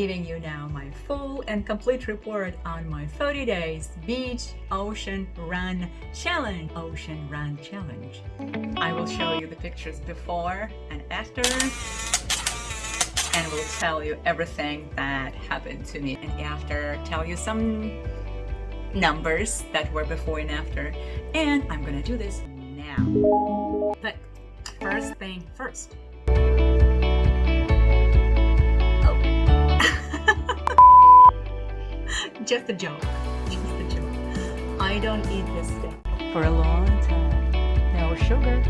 giving you now my full and complete report on my 30 days beach ocean run challenge ocean run challenge. I will show you the pictures before and after and will tell you everything that happened to me and after tell you some numbers that were before and after and I'm gonna do this now. But first thing first just a joke. Just a joke. I don't eat this thing for a long time. No sugar.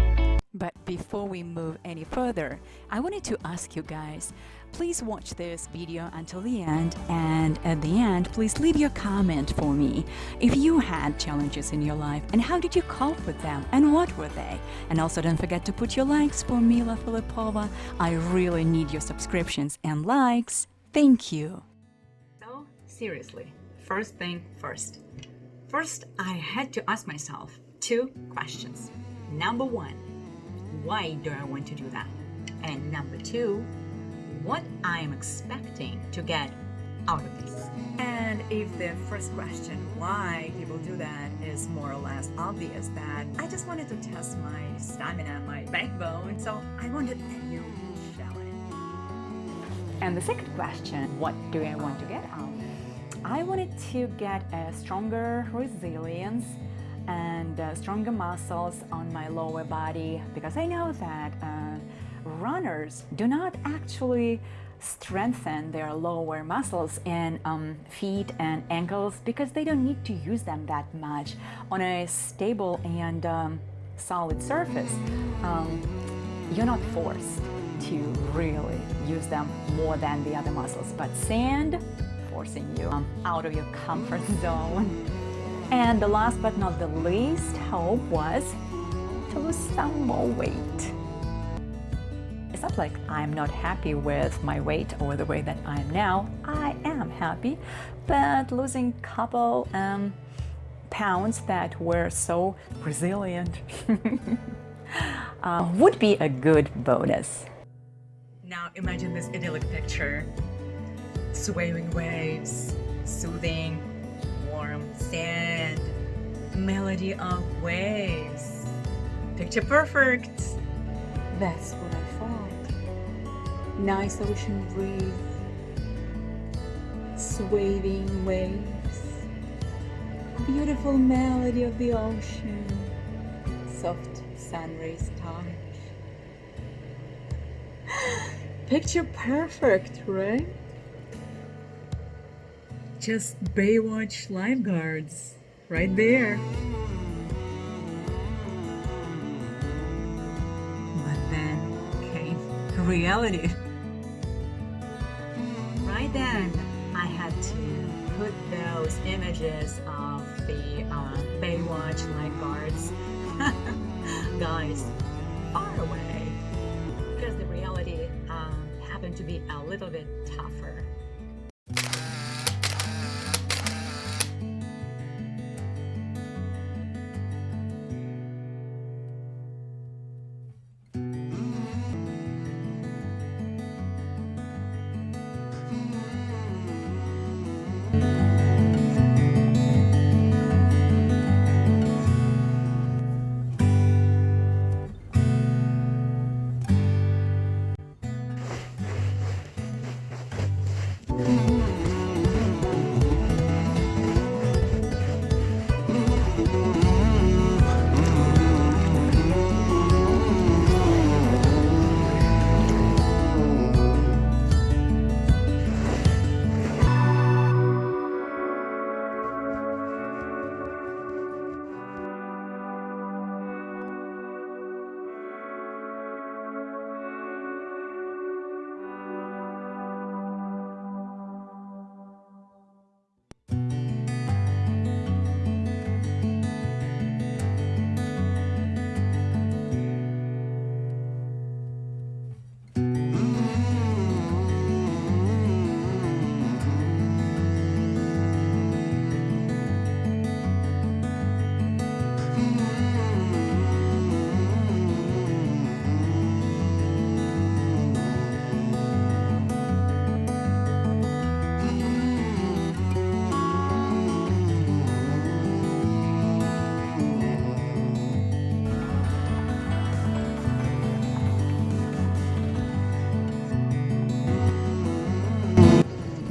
But before we move any further, I wanted to ask you guys, please watch this video until the end and at the end, please leave your comment for me. If you had challenges in your life and how did you cope with them and what were they? And also don't forget to put your likes for Mila Filipova. I really need your subscriptions and likes. Thank you. So, seriously, first thing first. First, I had to ask myself two questions. Number one, why do I want to do that? And number two, what I am expecting to get out of this. And if the first question, why people do that, is more or less obvious that I just wanted to test my stamina, my backbone, so I wanted a new challenge. And the second question, what do I want to get out I wanted to get a stronger resilience and uh, stronger muscles on my lower body because I know that uh, runners do not actually strengthen their lower muscles in um, feet and ankles because they don't need to use them that much on a stable and um, solid surface. Um, you're not forced to really use them more than the other muscles, but sand forcing you um, out of your comfort zone. And the last but not the least hope was to lose some more weight. It's not like I'm not happy with my weight or the way that I am now. I am happy, but losing couple um, pounds that were so resilient uh, would be a good bonus. Now imagine this idyllic picture swaying waves, soothing, warm sand, melody of waves. Picture perfect! That's what I thought. Nice ocean breeze, swaying waves, beautiful melody of the ocean, soft sun rays touch. Picture perfect, right? Just Baywatch lifeguards right there. But then came reality. Right then, I had to put those images of the uh, Baywatch lifeguards guys far away because the reality um, happened to be a little bit tougher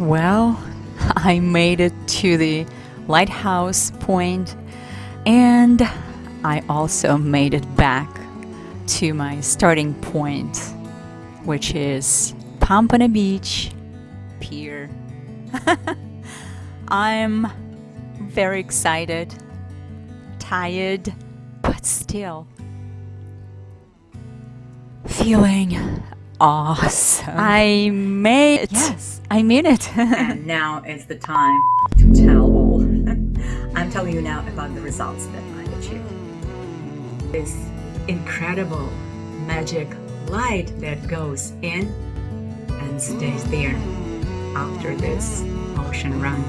Well, I made it to the lighthouse point and I also made it back to my starting point, which is Pompano Beach Pier. I'm very excited, tired, but still feeling awesome. I made it. Yes. I made it. and now is the time to tell all. I'm telling you now about the results that I achieved. This incredible magic light that goes in and stays there after this ocean run.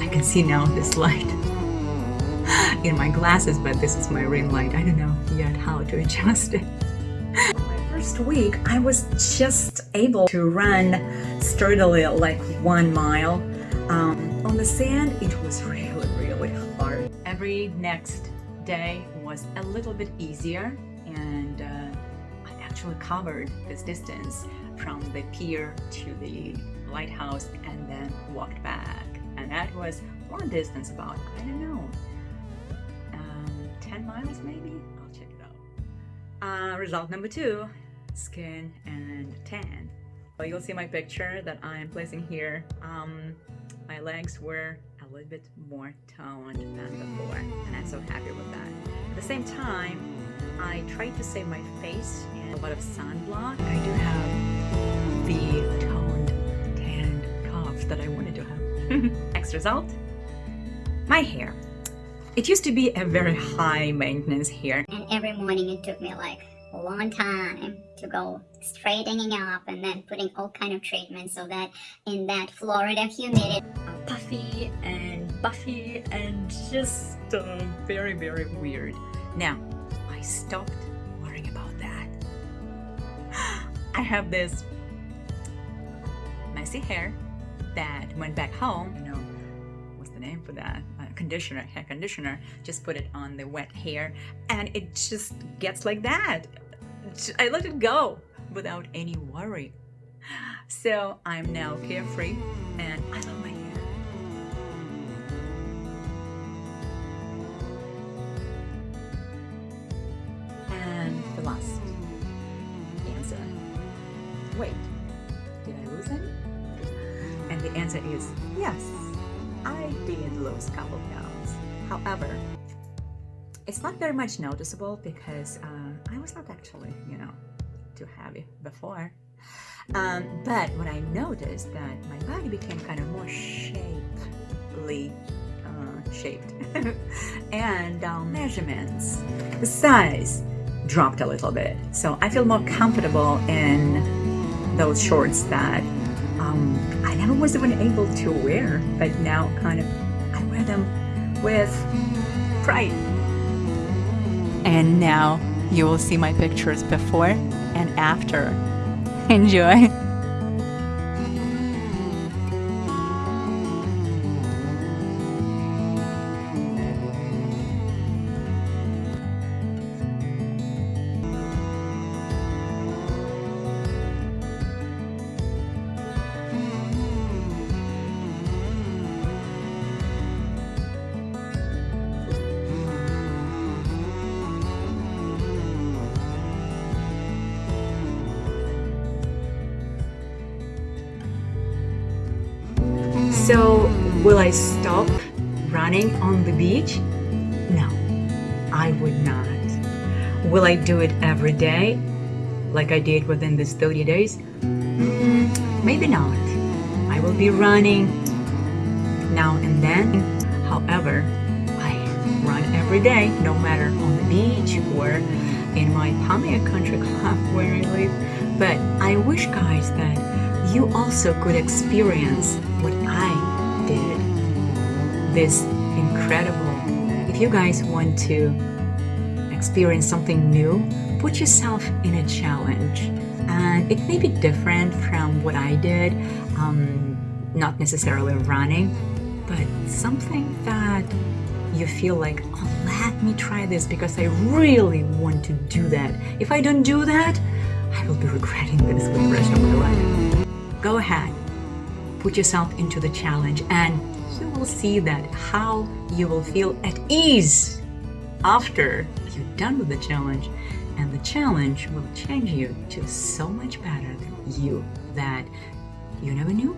I can see now this light in my glasses, but this is my ring light. I don't know yet how to adjust it. First week, I was just able to run sturdily like one mile. Um, on the sand, it was really, really hard. Every next day was a little bit easier and uh, I actually covered this distance from the pier to the lighthouse and then walked back and that was long distance about I don't know um, 10 miles maybe I'll check it out uh, result number two skin and tan. You'll see my picture that I'm placing here. Um, my legs were a little bit more toned than before and I'm so happy with that. At the same time I tried to save my face and a lot of sunblock. I do have the toned tanned calves that I wanted to have. Next result, my hair. It used to be a very high maintenance hair. And every morning it took me like a long time to go straightening up and then putting all kind of treatments so that in that Florida humidity puffy and buffy and just uh, very very weird. Now I stopped worrying about that. I have this messy hair that went back home, you know, what's the name for that? Uh, conditioner, hair conditioner, just put it on the wet hair and it just gets like that. I let it go without any worry. So I'm now carefree and I love my hair. And the last answer. Wait, did I lose any? And the answer is yes, I did lose a couple pounds. However, it's not very much noticeable because uh, uh, I was not actually, you know, too heavy before. Um, but what I noticed that my body became kind of more shapely, uh, shaped, and um, measurements, the size dropped a little bit. So I feel more comfortable in those shorts that um, I never was even able to wear, but now kind of I wear them with pride. And now you will see my pictures before and after. Enjoy! Will I stop running on the beach? No, I would not. Will I do it every day, like I did within these 30 days? Mm, maybe not. I will be running now and then. However, I run every day, no matter on the beach or in my Palm-Aire Country Club where I live. But I wish, guys, that you also could experience what I did. This incredible. If you guys want to experience something new, put yourself in a challenge. And it may be different from what I did, um, not necessarily running, but something that you feel like, oh, let me try this because I really want to do that. If I don't do that, I will be regretting this for the rest of my life. Go ahead, put yourself into the challenge and you will see that how you will feel at ease after you're done with the challenge. And the challenge will change you to so much better than you that you never knew